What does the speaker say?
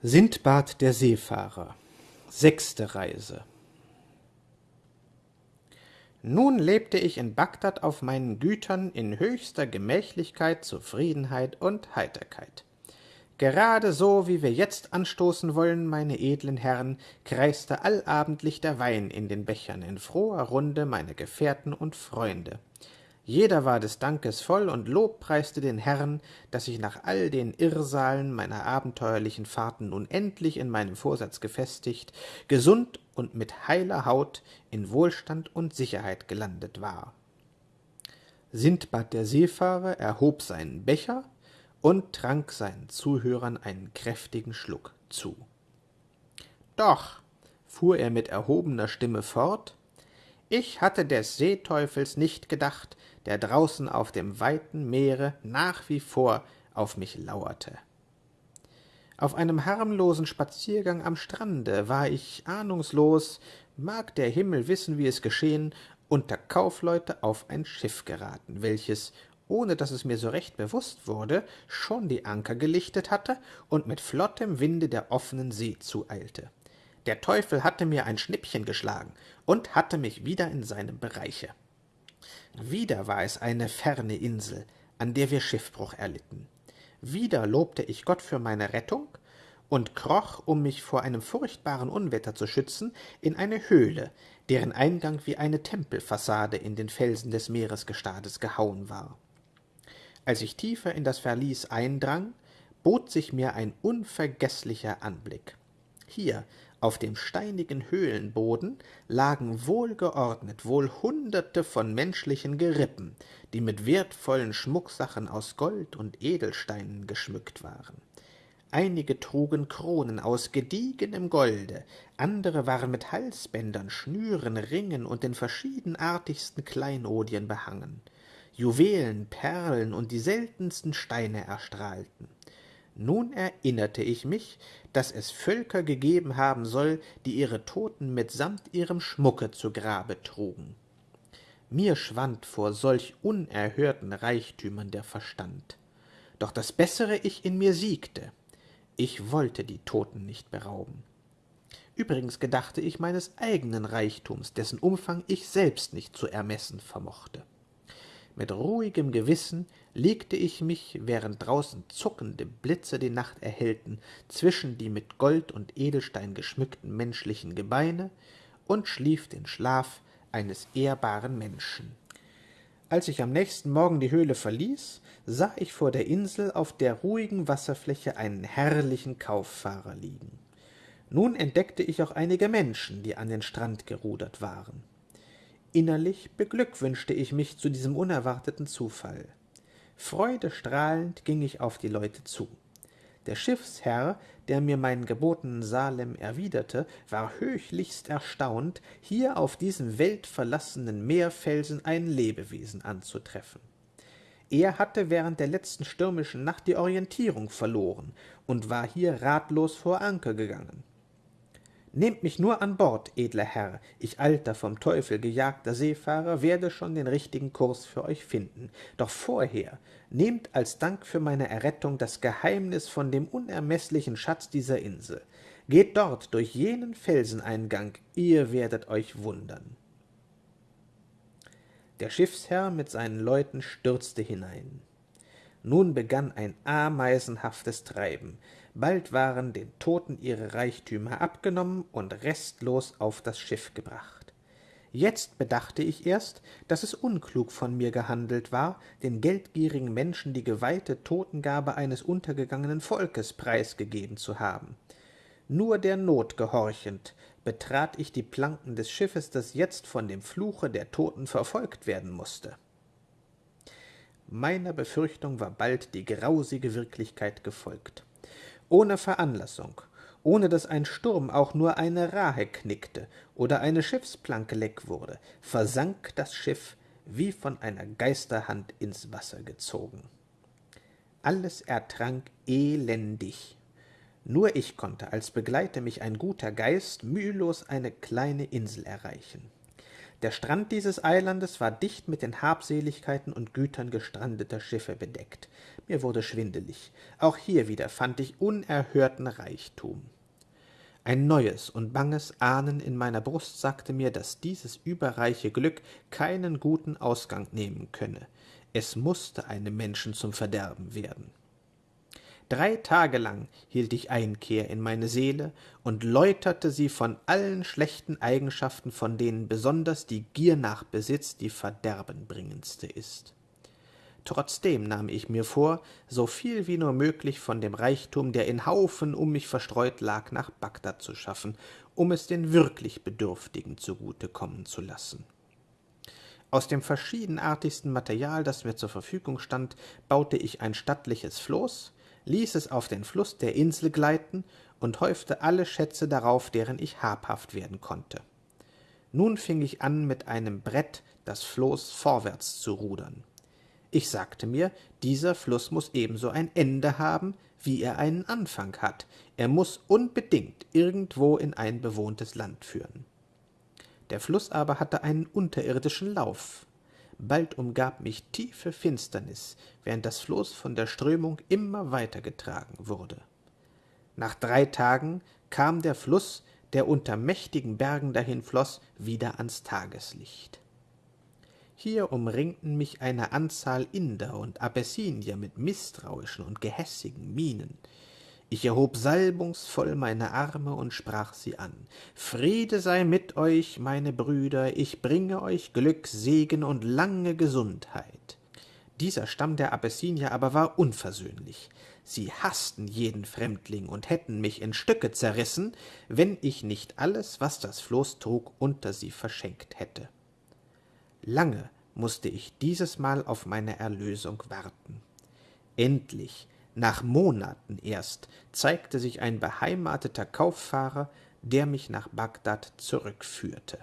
Sindbad der Seefahrer Sechste Reise Nun lebte ich in Bagdad auf meinen Gütern in höchster Gemächlichkeit, Zufriedenheit und Heiterkeit. Gerade so, wie wir jetzt anstoßen wollen, meine edlen Herren, kreiste allabendlich der Wein in den Bechern in froher Runde meine Gefährten und Freunde. Jeder war des Dankes voll und lobpreiste den Herrn, dass ich nach all den Irrsalen meiner abenteuerlichen Fahrten nun endlich in meinem Vorsatz gefestigt, gesund und mit heiler Haut in Wohlstand und Sicherheit gelandet war. Sindbad der Seefahrer erhob seinen Becher und trank seinen Zuhörern einen kräftigen Schluck zu. Doch, fuhr er mit erhobener Stimme fort, ich hatte des Seeteufels nicht gedacht, der draußen auf dem weiten Meere nach wie vor auf mich lauerte. Auf einem harmlosen Spaziergang am Strande war ich ahnungslos, mag der Himmel wissen, wie es geschehen, unter Kaufleute auf ein Schiff geraten, welches, ohne dass es mir so recht bewusst wurde, schon die Anker gelichtet hatte und mit flottem Winde der offenen See zueilte. Der Teufel hatte mir ein Schnippchen geschlagen und hatte mich wieder in seinem Bereiche. Wieder war es eine ferne Insel, an der wir Schiffbruch erlitten. Wieder lobte ich Gott für meine Rettung und kroch, um mich vor einem furchtbaren Unwetter zu schützen, in eine Höhle, deren Eingang wie eine Tempelfassade in den Felsen des Meeresgestades gehauen war. Als ich tiefer in das Verlies eindrang, bot sich mir ein unvergeßlicher Anblick. Hier, auf dem steinigen Höhlenboden lagen wohlgeordnet wohl Hunderte von menschlichen Gerippen, die mit wertvollen Schmucksachen aus Gold und Edelsteinen geschmückt waren. Einige trugen Kronen aus gediegenem Golde, andere waren mit Halsbändern, Schnüren, Ringen und den verschiedenartigsten Kleinodien behangen. Juwelen, Perlen und die seltensten Steine erstrahlten. Nun erinnerte ich mich, dass es Völker gegeben haben soll, die ihre Toten mitsamt ihrem Schmucke zu Grabe trugen. Mir schwand vor solch unerhörten Reichtümern der Verstand. Doch das bessere Ich in mir siegte. Ich wollte die Toten nicht berauben. Übrigens gedachte ich meines eigenen Reichtums, dessen Umfang ich selbst nicht zu ermessen vermochte. Mit ruhigem Gewissen legte ich mich, während draußen zuckende Blitze die Nacht erhellten, zwischen die mit Gold und Edelstein geschmückten menschlichen Gebeine und schlief den Schlaf eines ehrbaren Menschen. Als ich am nächsten Morgen die Höhle verließ, sah ich vor der Insel auf der ruhigen Wasserfläche einen herrlichen Kauffahrer liegen. Nun entdeckte ich auch einige Menschen, die an den Strand gerudert waren. Innerlich beglückwünschte ich mich zu diesem unerwarteten Zufall. Freudestrahlend ging ich auf die Leute zu. Der Schiffsherr, der mir meinen gebotenen Salem erwiderte, war höchlichst erstaunt, hier auf diesem weltverlassenen Meerfelsen ein Lebewesen anzutreffen. Er hatte während der letzten stürmischen Nacht die Orientierung verloren und war hier ratlos vor Anker gegangen. Nehmt mich nur an Bord, edler Herr, ich alter, vom Teufel gejagter Seefahrer werde schon den richtigen Kurs für euch finden. Doch vorher nehmt als Dank für meine Errettung das Geheimnis von dem unermeßlichen Schatz dieser Insel. Geht dort durch jenen Felseneingang, ihr werdet euch wundern. Der Schiffsherr mit seinen Leuten stürzte hinein. Nun begann ein ameisenhaftes Treiben. Bald waren den Toten ihre Reichtümer abgenommen und restlos auf das Schiff gebracht. Jetzt bedachte ich erst, dass es unklug von mir gehandelt war, den geldgierigen Menschen die geweihte Totengabe eines untergegangenen Volkes preisgegeben zu haben. Nur der Not gehorchend betrat ich die Planken des Schiffes, das jetzt von dem Fluche der Toten verfolgt werden musste. Meiner Befürchtung war bald die grausige Wirklichkeit gefolgt ohne Veranlassung, ohne dass ein Sturm auch nur eine Rahe knickte oder eine Schiffsplanke leck wurde, versank das Schiff wie von einer Geisterhand ins Wasser gezogen. Alles ertrank elendig. Nur ich konnte, als begleite mich ein guter Geist, mühelos eine kleine Insel erreichen. Der Strand dieses Eilandes war dicht mit den Habseligkeiten und Gütern gestrandeter Schiffe bedeckt. Mir wurde schwindelig. Auch hier wieder fand ich unerhörten Reichtum. Ein neues und banges Ahnen in meiner Brust sagte mir, dass dieses überreiche Glück keinen guten Ausgang nehmen könne. Es musste einem Menschen zum Verderben werden. Drei Tage lang hielt ich Einkehr in meine Seele und läuterte sie von allen schlechten Eigenschaften, von denen besonders die Gier nach Besitz die verderbenbringendste ist. Trotzdem nahm ich mir vor, so viel wie nur möglich von dem Reichtum, der in Haufen um mich verstreut lag, nach Bagdad zu schaffen, um es den wirklich Bedürftigen zugute kommen zu lassen. Aus dem verschiedenartigsten Material, das mir zur Verfügung stand, baute ich ein stattliches Floß, ließ es auf den Fluß der Insel gleiten und häufte alle Schätze darauf, deren ich habhaft werden konnte. Nun fing ich an, mit einem Brett das Floß vorwärts zu rudern. Ich sagte mir, dieser Fluß muss ebenso ein Ende haben, wie er einen Anfang hat. Er muss unbedingt irgendwo in ein bewohntes Land führen. Der Fluß aber hatte einen unterirdischen Lauf, Bald umgab mich tiefe Finsternis, während das Floß von der Strömung immer weiter getragen wurde. Nach drei Tagen kam der Fluß, der unter mächtigen Bergen dahinfloß, wieder ans Tageslicht. Hier umringten mich eine Anzahl Inder und Abessinier mit misstrauischen und gehässigen Mienen. Ich erhob salbungsvoll meine Arme und sprach sie an. Friede sei mit euch, meine Brüder, ich bringe euch Glück, Segen und lange Gesundheit. Dieser Stamm der Abessinier aber war unversöhnlich. Sie haßten jeden Fremdling und hätten mich in Stücke zerrissen, wenn ich nicht alles, was das Floß trug, unter sie verschenkt hätte. Lange musste ich dieses Mal auf meine Erlösung warten. Endlich nach Monaten erst zeigte sich ein beheimateter Kauffahrer, der mich nach Bagdad zurückführte